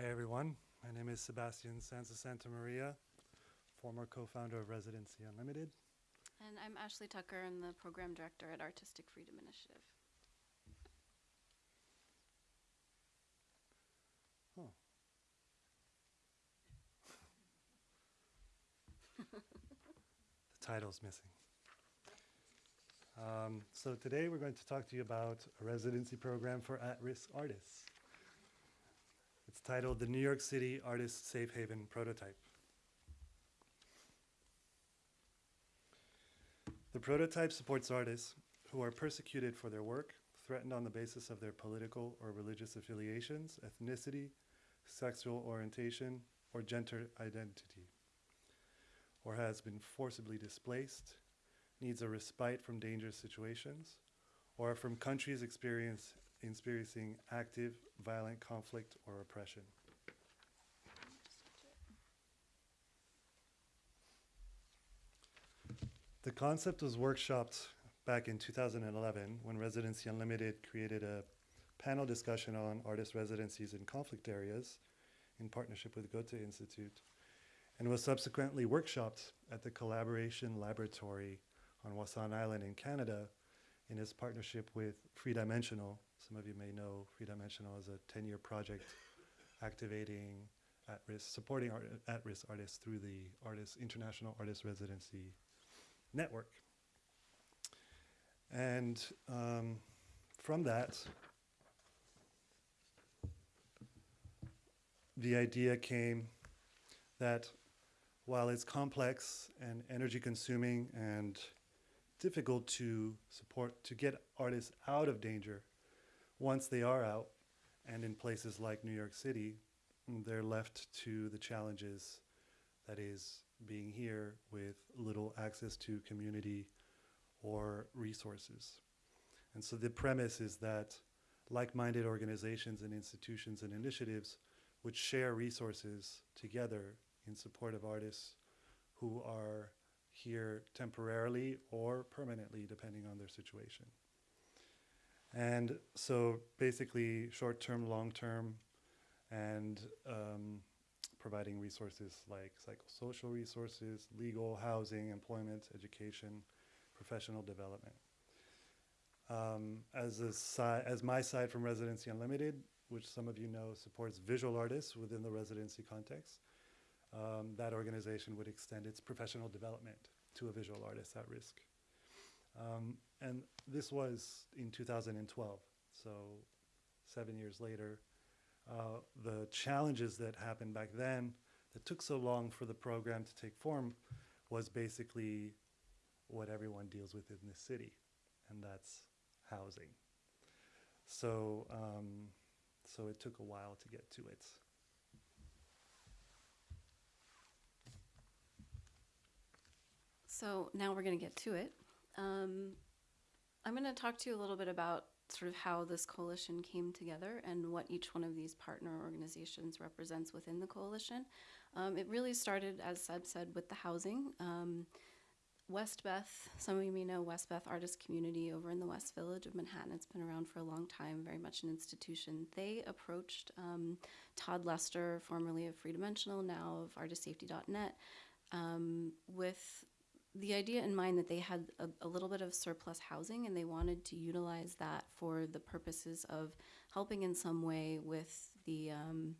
Hi, everyone. My name is Sebastian Sanz de Santamaria, former co-founder of Residency Unlimited. And I'm Ashley Tucker, I'm the program director at Artistic Freedom Initiative. Oh. the title's missing. Um, so today we're going to talk to you about a residency program for at-risk artists. It's titled the New York City Artist Safe Haven Prototype. The prototype supports artists who are persecuted for their work, threatened on the basis of their political or religious affiliations, ethnicity, sexual orientation, or gender identity, or has been forcibly displaced, needs a respite from dangerous situations, or from countries experience, experiencing active violent conflict or oppression. The concept was workshopped back in 2011 when Residency Unlimited created a panel discussion on artist residencies in conflict areas in partnership with Goethe Institute and was subsequently workshopped at the Collaboration Laboratory on Wasan Island in Canada in its partnership with Free Dimensional. Some of you may know Free Dimensional is a 10-year project activating at-risk, supporting art, at-risk artists through the artist, International Artist Residency Network. And um, from that, the idea came that while it's complex and energy consuming and difficult to support, to get artists out of danger, once they are out and in places like New York City, they're left to the challenges that is being here with little access to community or resources. And so the premise is that like-minded organizations and institutions and initiatives would share resources together in support of artists who are here temporarily or permanently, depending on their situation. And so basically short-term, long-term, and um, providing resources like psychosocial resources, legal, housing, employment, education, professional development. Um, as, a si as my side from Residency Unlimited, which some of you know supports visual artists within the residency context, um, that organization would extend its professional development to a visual artist at risk. Um, and this was in 2012, so seven years later. Uh, the challenges that happened back then that took so long for the program to take form was basically what everyone deals with in this city, and that's housing. So, um, so it took a while to get to it. So now we're going to get to it. Um, I'm going to talk to you a little bit about sort of how this coalition came together and what each one of these partner organizations represents within the coalition. Um, it really started, as Seb said, with the housing. Um, Westbeth, some of you may know Westbeth Artist Community over in the West Village of Manhattan. It's been around for a long time, very much an institution. They approached um, Todd Lester, formerly of Free Dimensional, now of artistsafety.net, um, with the idea in mind that they had a, a, little bit of surplus housing and they wanted to utilize that for the purposes of helping in some way with the um,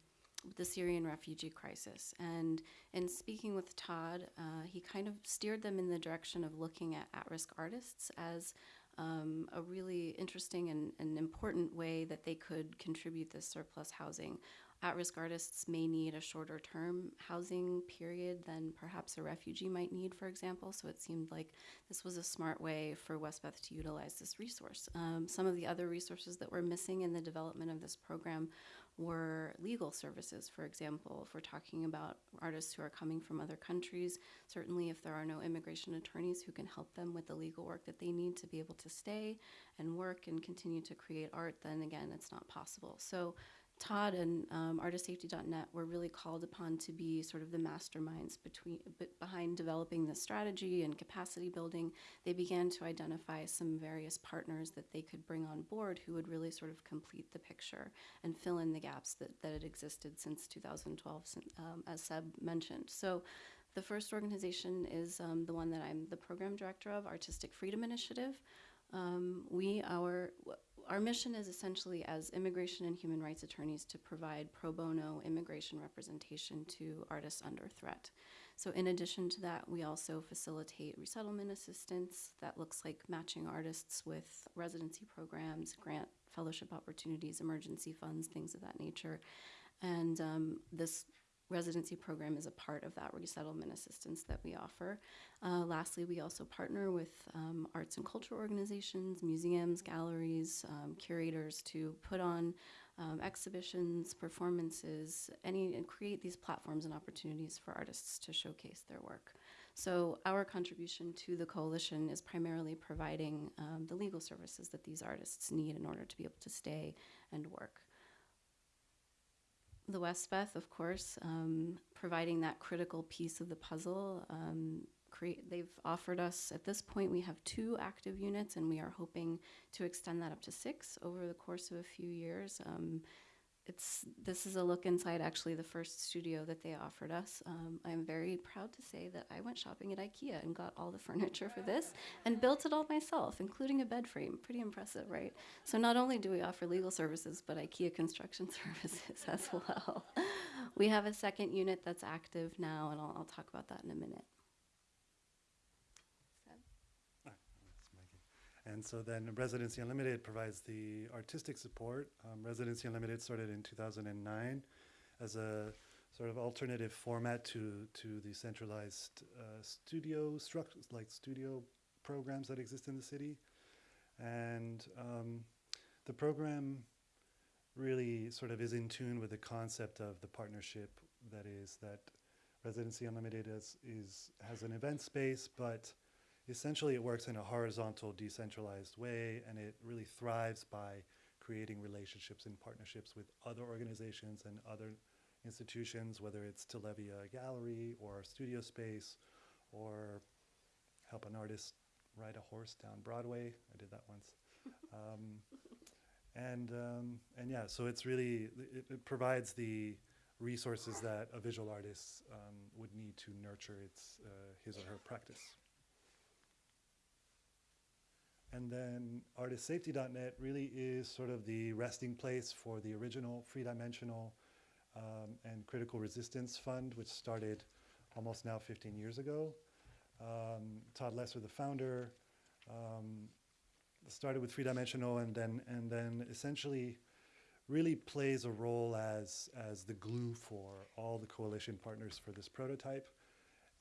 the Syrian refugee crisis. And in speaking with Todd, uh, he kind of steered them in the direction of looking at at-risk artists as um, a really interesting and, and important way that they could contribute this surplus housing at-risk artists may need a shorter term housing period than perhaps a refugee might need, for example. So it seemed like this was a smart way for Westbeth to utilize this resource. Um, some of the other resources that were missing in the development of this program were legal services, for example. If we're talking about artists who are coming from other countries, certainly if there are no immigration attorneys who can help them with the legal work that they need to be able to stay and work and continue to create art, then again, it's not possible. So Todd and um, artistsafety.net were really called upon to be sort of the masterminds between behind developing the strategy and capacity building. They began to identify some various partners that they could bring on board who would really sort of complete the picture and fill in the gaps that, that had existed since 2012, um, as Seb mentioned. So the first organization is um, the one that I'm the program director of, Artistic Freedom Initiative. Um, we, our, our mission is essentially as immigration and human rights attorneys to provide pro bono immigration representation to artists under threat. So, in addition to that, we also facilitate resettlement assistance that looks like matching artists with residency programs, grant fellowship opportunities, emergency funds, things of that nature. And um, this residency program is a part of that resettlement assistance that we offer. Uh, lastly, we also partner with um, arts and culture organizations, museums, galleries, um, curators to put on um, exhibitions, performances, any and create these platforms and opportunities for artists to showcase their work. So our contribution to the coalition is primarily providing um, the legal services that these artists need in order to be able to stay and work the Westbeth, of course, um, providing that critical piece of the puzzle. Um, create, they've offered us at this point we have two active units, and we are hoping to extend that up to six over the course of a few years. Um, it's this is a look inside actually the first studio that they offered us. Um, I'm very proud to say that I went shopping at IKEA and got all the furniture for this and built it all myself, including a bed frame. Pretty impressive, right? So not only do we offer legal services, but IKEA construction services as well. we have a second unit that's active now, and I'll, I'll talk about that in a minute. And so then Residency Unlimited provides the artistic support. Um, Residency Unlimited started in 2009 as a sort of alternative format to to the centralized uh, studio structures, like studio programs that exist in the city. And um, the program really sort of is in tune with the concept of the partnership that is that Residency Unlimited is, is has an event space, but essentially it works in a horizontal decentralized way and it really thrives by creating relationships and partnerships with other organizations and other institutions whether it's to levy a gallery or a studio space or help an artist ride a horse down broadway. I did that once. Um, and um, and yeah so it's really it, it provides the resources that a visual artist um, would need to nurture its uh, his or her practice and then artistsafety.net really is sort of the resting place for the original Free Dimensional um, and Creative Resistance Fund, which started almost now 15 years ago. Um, Todd Lester, the founder, um, started with Free Dimensional and then, and then essentially really plays a role as, as the glue for all the coalition partners for this prototype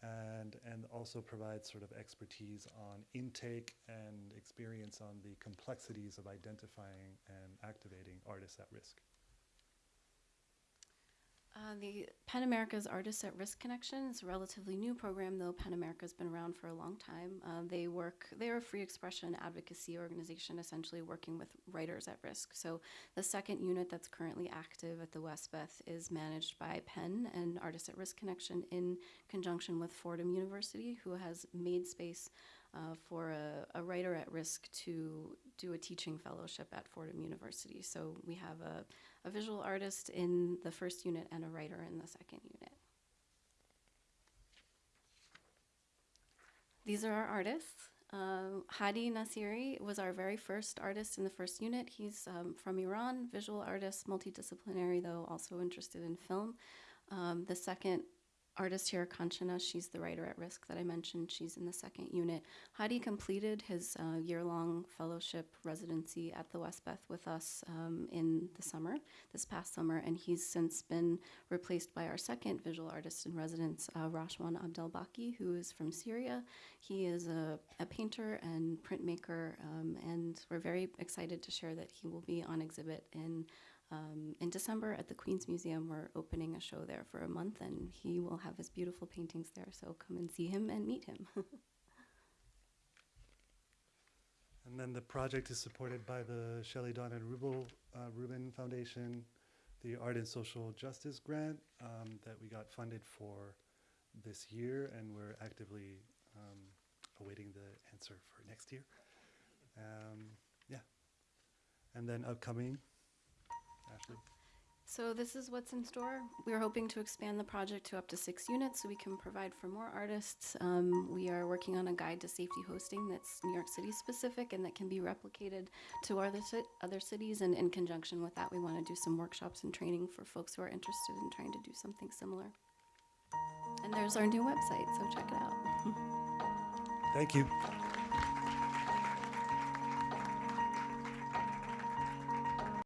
and and also provides sort of expertise on intake and experience on the complexities of identifying and activating artists at risk. Uh, the Pen America's Artists at Risk Connection is a relatively new program, though Pen America's been around for a long time. Uh, they work; they are a free expression advocacy organization, essentially working with writers at risk. So, the second unit that's currently active at the Westbeth is managed by Pen and Artists at Risk Connection in conjunction with Fordham University, who has made space uh, for a, a writer at risk to do a teaching fellowship at Fordham University. So, we have a a visual artist in the first unit and a writer in the second unit. These are our artists. Um, Hadi Nasiri was our very first artist in the first unit. He's um, from Iran, visual artist, multidisciplinary, though also interested in film. Um, the second artist here, Kanchana, she's the writer at risk that I mentioned. She's in the second unit. Hadi completed his uh, year long fellowship residency at the Westbeth with us um, in the summer, this past summer, and he's since been replaced by our second visual artist in residence, uh, Rashwan Abdelbaki, who is from Syria. He is a, a painter and printmaker, um, and we're very excited to share that he will be on exhibit in um, in December at the Queen's Museum, we're opening a show there for a month, and he will have his beautiful paintings there. So come and see him and meet him. And then the project is supported by the Shelley Dawn and Rubel, uh, Rubin Foundation, the Art and Social Justice Grant um, that we got funded for this year, and we're actively um, awaiting the answer for next year. Um, yeah. And then upcoming, Ashley. So this is what's in store. We're hoping to expand the project to up to six units so we can provide for more artists. Um, we are working on a guide to safety hosting that's New York City specific and that can be replicated to other, other cities. And in conjunction with that, we want to do some workshops and training for folks who are interested in trying to do something similar. And there's our new website, so check it out. Thank you.